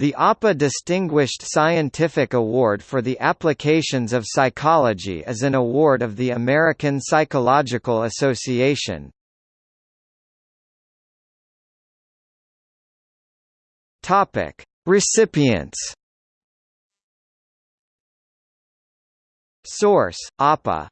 The APA Distinguished Scientific Award for the Applications of Psychology is an award of the American Psychological Association. Topic: Recipients. Source: APA